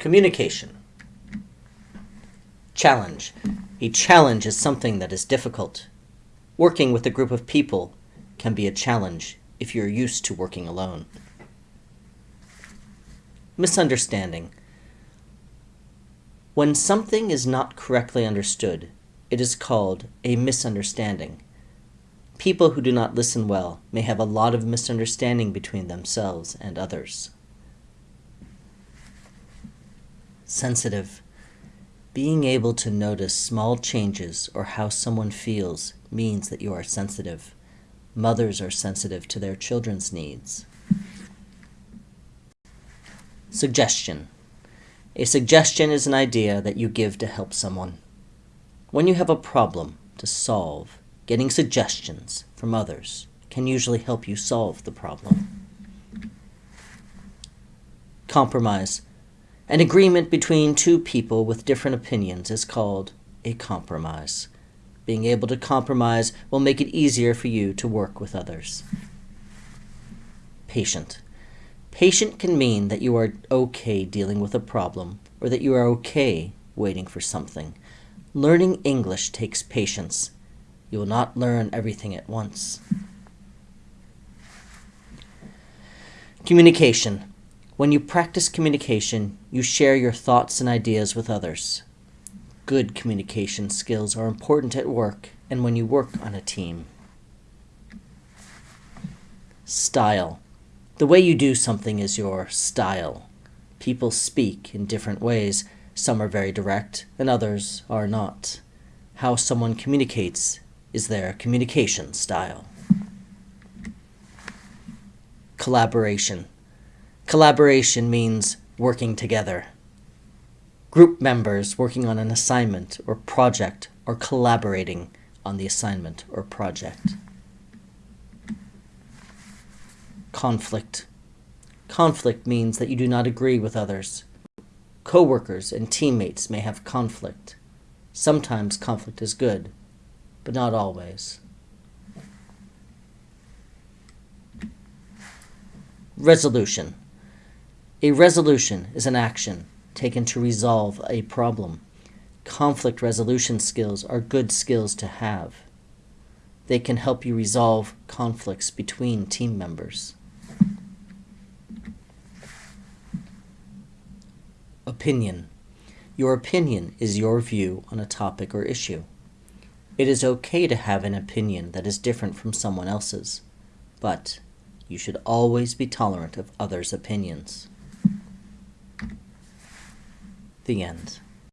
Communication. Challenge. A challenge is something that is difficult. Working with a group of people can be a challenge if you're used to working alone. Misunderstanding. When something is not correctly understood, it is called a misunderstanding. People who do not listen well may have a lot of misunderstanding between themselves and others. Sensitive. Being able to notice small changes or how someone feels means that you are sensitive. Mothers are sensitive to their children's needs. Suggestion. A suggestion is an idea that you give to help someone. When you have a problem to solve, getting suggestions from others can usually help you solve the problem. Compromise. An agreement between two people with different opinions is called a compromise. Being able to compromise will make it easier for you to work with others. Patient. Patient can mean that you are okay dealing with a problem or that you are okay waiting for something. Learning English takes patience. You will not learn everything at once. Communication. When you practice communication, you share your thoughts and ideas with others. Good communication skills are important at work and when you work on a team. Style. The way you do something is your style. People speak in different ways. Some are very direct and others are not. How someone communicates is their communication style. Collaboration. Collaboration means working together. Group members working on an assignment or project or collaborating on the assignment or project. Conflict. Conflict means that you do not agree with others. Coworkers and teammates may have conflict. Sometimes conflict is good, but not always. Resolution. A resolution is an action taken to resolve a problem. Conflict resolution skills are good skills to have. They can help you resolve conflicts between team members. Opinion. Your opinion is your view on a topic or issue. It is okay to have an opinion that is different from someone else's, but you should always be tolerant of others' opinions. The end.